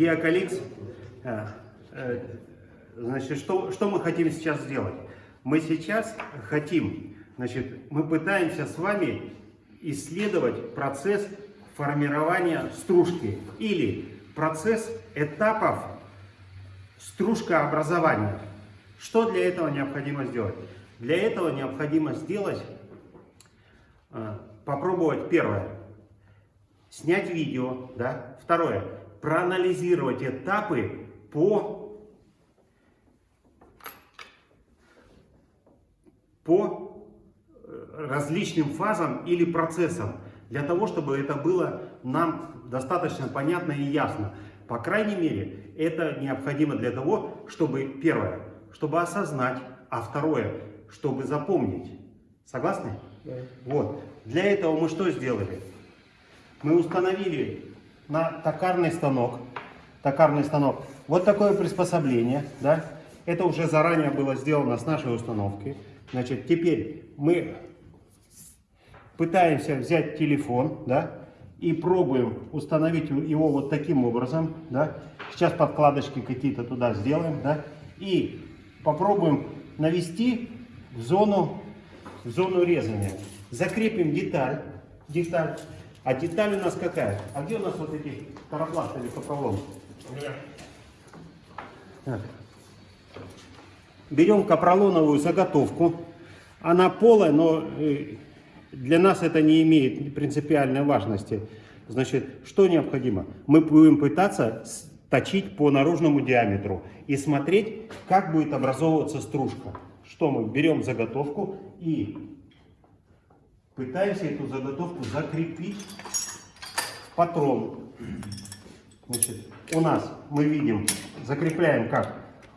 Диакаликс. Э, э, значит, что, что мы хотим сейчас сделать? Мы сейчас хотим, значит, мы пытаемся с вами исследовать процесс формирования стружки или процесс этапов стружкообразования. Что для этого необходимо сделать? Для этого необходимо сделать, э, попробовать первое, снять видео, да, второе, проанализировать этапы по, по э, различным фазам или процессам, для того, чтобы это было нам достаточно понятно и ясно. По крайней мере, это необходимо для того, чтобы, первое, чтобы осознать, а второе, чтобы запомнить. Согласны? Да. Вот. Для этого мы что сделали? Мы установили на токарный станок, токарный станок, вот такое приспособление, да, это уже заранее было сделано с нашей установки. Значит, теперь мы пытаемся взять телефон, да, и пробуем установить его вот таким образом, да. Сейчас подкладочки какие-то туда сделаем, да, и попробуем навести в зону, в зону резания. Закрепим деталь, деталь а деталь у нас какая? А где у нас вот эти таропласты или капролом? Берем капролоновую заготовку. Она полая, но э, для нас это не имеет принципиальной важности. Значит, что необходимо? Мы будем пытаться точить по наружному диаметру и смотреть, как будет образовываться стружка. Что мы берем заготовку и пытаемся эту заготовку закрепить в патрон. Значит, у нас мы видим, закрепляем как?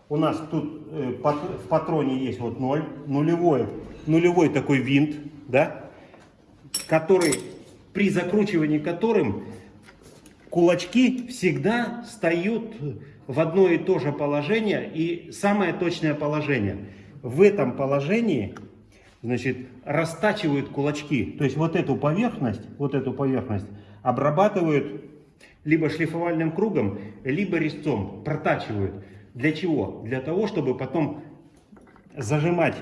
У нас тут э, в патроне есть вот 0, нулевой, нулевой такой винт, да, который при закручивании которым кулачки всегда встают в одно и то же положение и самое точное положение. В этом положении значит, растачивают кулачки. То есть вот эту поверхность, вот эту поверхность обрабатывают либо шлифовальным кругом, либо резцом, протачивают. Для чего? Для того, чтобы потом зажимать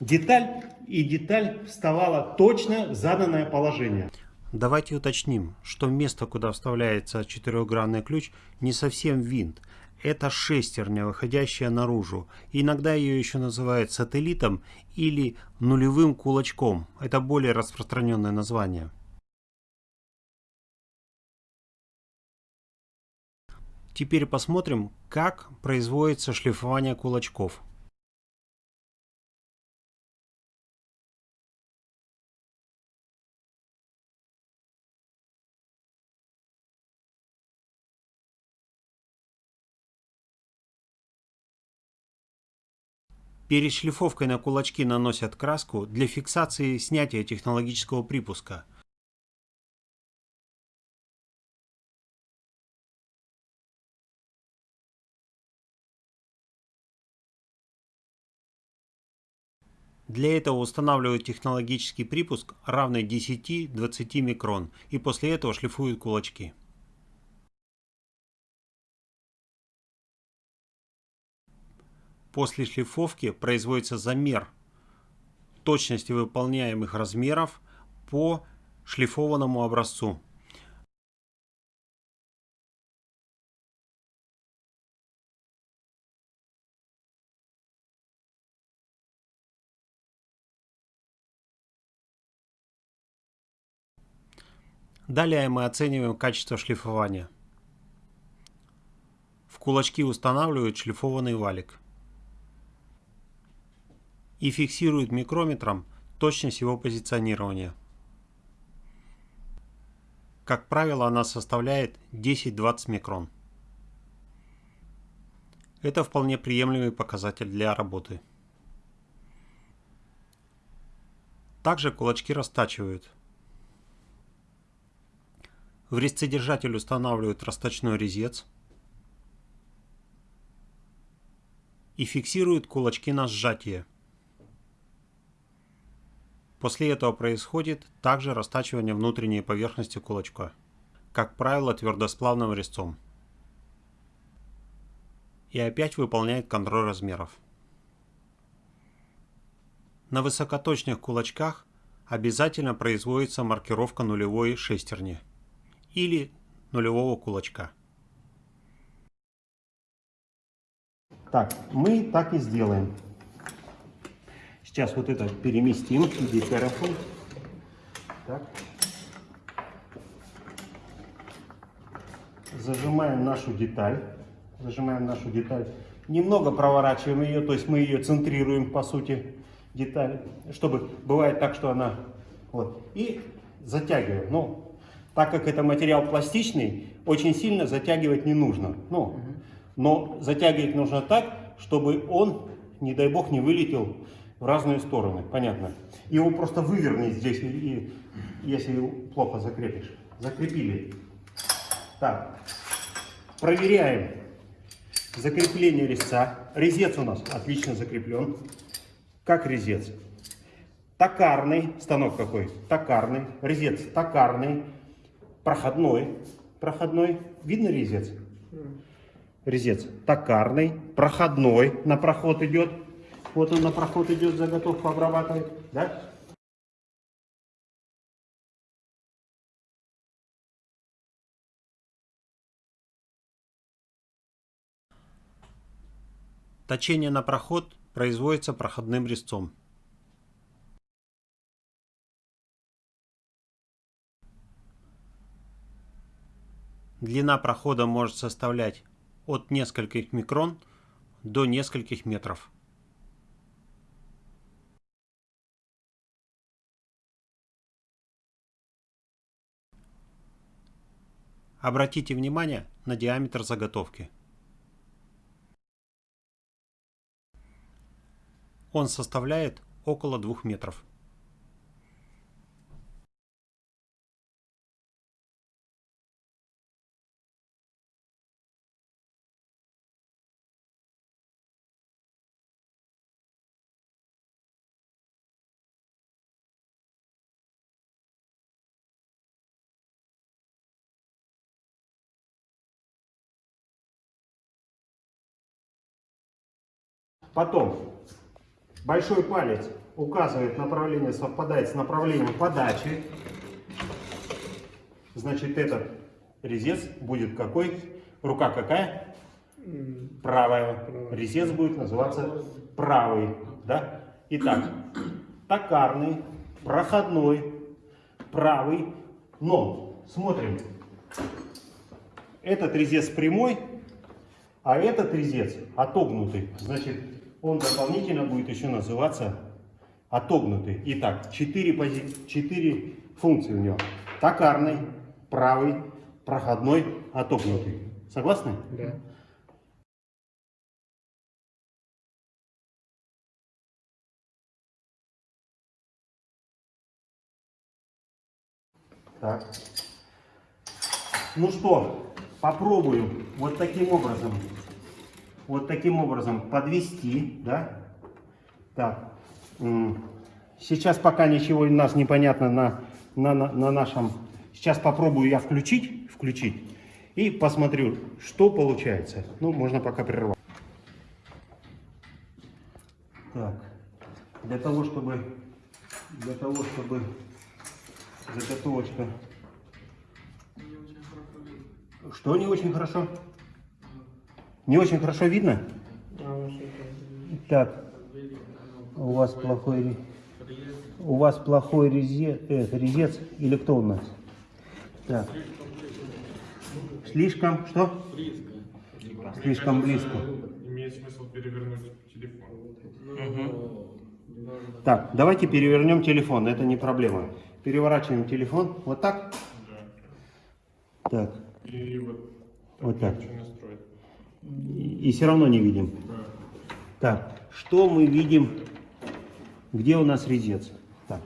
деталь, и деталь вставала точно заданное положение. Давайте уточним, что место, куда вставляется четырехгранный ключ, не совсем винт. Это шестерня, выходящая наружу. Иногда ее еще называют сателлитом или нулевым кулачком. Это более распространенное название. Теперь посмотрим, как производится шлифование кулачков. Перед шлифовкой на кулачки наносят краску для фиксации снятия технологического припуска. Для этого устанавливают технологический припуск равный 10-20 микрон и после этого шлифуют кулачки. После шлифовки производится замер точности выполняемых размеров по шлифованному образцу. Далее мы оцениваем качество шлифования. В кулачки устанавливают шлифованный валик и фиксирует микрометром точность его позиционирования. Как правило, она составляет 10-20 микрон. Это вполне приемлемый показатель для работы. Также кулачки растачивают. В резцедержатель устанавливают расточной резец и фиксируют кулачки на сжатие. После этого происходит также растачивание внутренней поверхности кулачка, как правило твердосплавным резцом. и опять выполняет контроль размеров. На высокоточных кулачках обязательно производится маркировка нулевой шестерни или нулевого кулачка. Так, мы так и сделаем. Сейчас вот это переместим. Иди, хорошо. Так. Зажимаем нашу деталь. Зажимаем нашу деталь. Немного проворачиваем ее, то есть мы ее центрируем, по сути, деталь. Чтобы, бывает так, что она... Вот. И затягиваем. Ну, так как это материал пластичный, очень сильно затягивать не нужно. Ну, но затягивать нужно так, чтобы он, не дай бог, не вылетел в разные стороны. Понятно. Его просто выверни здесь, и, если плохо закрепишь. Закрепили. Так. Проверяем закрепление резца. Резец у нас отлично закреплен. Как резец? Токарный. Станок какой? Токарный. Резец токарный. Проходной. Проходной. Видно резец? резец токарный, проходной, на проход идет. Вот он на проход идет, заготовку обрабатывает. Да? Точение на проход производится проходным резцом. Длина прохода может составлять от нескольких микрон до нескольких метров. Обратите внимание на диаметр заготовки. Он составляет около 2 метров. Потом большой палец указывает направление, совпадает с направлением подачи. Значит, этот резец будет какой? Рука какая? Правая. Резец будет называться правый. Да? Итак, токарный, проходной, правый. Но смотрим. Этот резец прямой, а этот резец отогнутый. Значит, он дополнительно будет еще называться отогнутый. Итак, четыре, пози... четыре функции у него. Токарный, правый, проходной, отогнутый. Согласны? Да. Так. Ну что, попробуем вот таким образом, вот таким образом подвести, да? Так. Сейчас пока ничего у нас не понятно на, на, на, на нашем. Сейчас попробую я включить, включить и посмотрю, что получается. Ну, можно пока прервать. Так. Для того, чтобы, для того, чтобы заготовочка Что не очень хорошо? Не очень хорошо видно? Так, у вас плохой, у вас плохой резец, резец или кто у нас? Так. Слишком, что? Слишком близко. Имеет смысл перевернуть телефон. Так, давайте перевернем телефон, это не проблема. Переворачиваем телефон, вот так. Да. Так, И вот, Вот так. И, все равно не видим. Так, что мы видим? Где у нас резец? Так.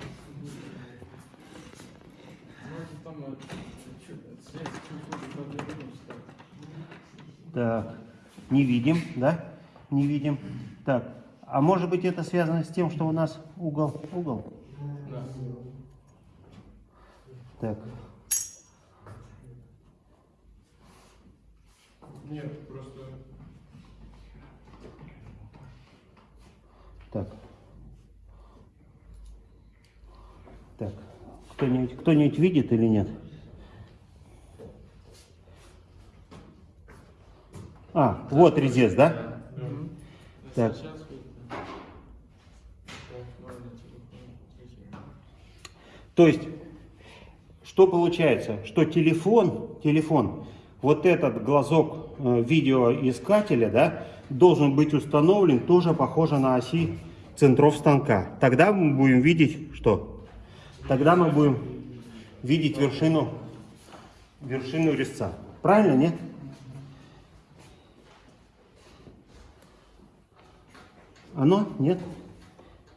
Так, не видим, да? Не видим. Так, а может быть это связано с тем, что у нас угол, угол? Так, Нет, просто... Так. Так. Кто-нибудь кто -нибудь видит или нет? А, вот резец, да? Так. То есть, что получается? Что телефон, телефон вот этот глазок э, видеоискателя, да, должен быть установлен тоже похоже на оси центров станка. Тогда мы будем видеть что? Тогда мы будем видеть вершину, вершину резца. Правильно, нет? Оно? Нет?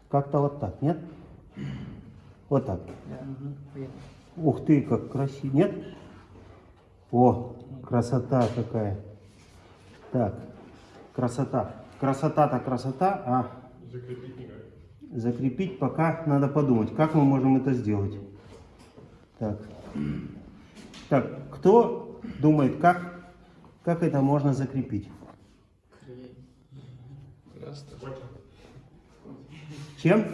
Как-то вот так, нет? Вот так. Ух ты, как красиво. Нет? О, красота какая. Так, красота. Красота-то красота, а Закрепить никак. закрепить пока надо подумать, как мы можем это сделать. Так. Так, кто думает, как, как это можно закрепить? Чем?